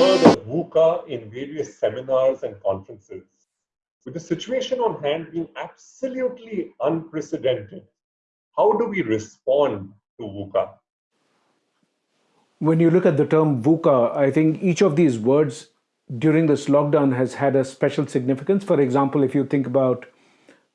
VUCA in various seminars and conferences. With the situation on hand being absolutely unprecedented, how do we respond to VUCA? When you look at the term VUCA, I think each of these words during this lockdown has had a special significance. For example, if you think about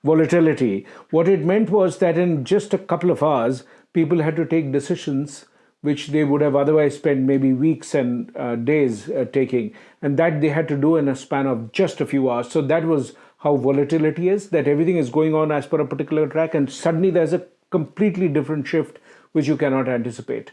volatility, what it meant was that in just a couple of hours, people had to take decisions which they would have otherwise spent maybe weeks and uh, days uh, taking, and that they had to do in a span of just a few hours. So that was how volatility is, that everything is going on as per a particular track, and suddenly there's a completely different shift which you cannot anticipate.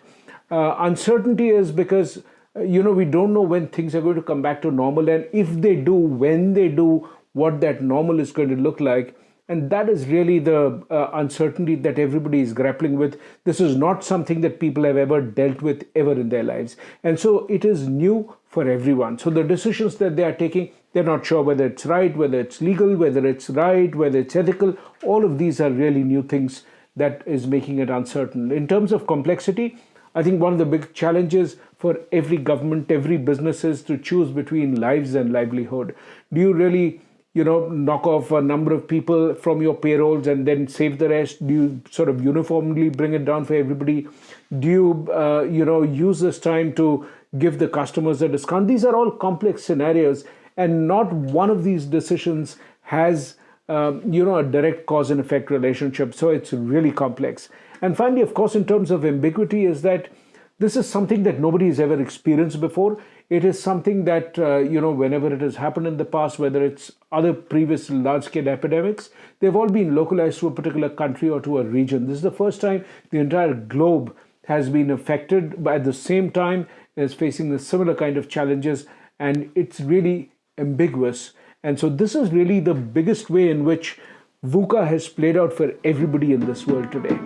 Uh, uncertainty is because you know we don't know when things are going to come back to normal, and if they do, when they do, what that normal is going to look like and that is really the uh, uncertainty that everybody is grappling with. This is not something that people have ever dealt with ever in their lives. And so it is new for everyone. So the decisions that they are taking, they're not sure whether it's right, whether it's legal, whether it's right, whether it's ethical. All of these are really new things that is making it uncertain. In terms of complexity, I think one of the big challenges for every government, every business is to choose between lives and livelihood. Do you really you know knock off a number of people from your payrolls and then save the rest. Do you sort of uniformly bring it down for everybody? Do you uh, you know use this time to give the customers a discount? These are all complex scenarios and not one of these decisions has um, you know a direct cause and effect relationship. So it's really complex. And finally of course in terms of ambiguity is that this is something that nobody has ever experienced before. It is something that uh, you know whenever it has happened in the past whether it's other previous large scale epidemics they've all been localized to a particular country or to a region. This is the first time the entire globe has been affected but at the same time is facing the similar kind of challenges and it's really ambiguous. And so this is really the biggest way in which VUCA has played out for everybody in this world today.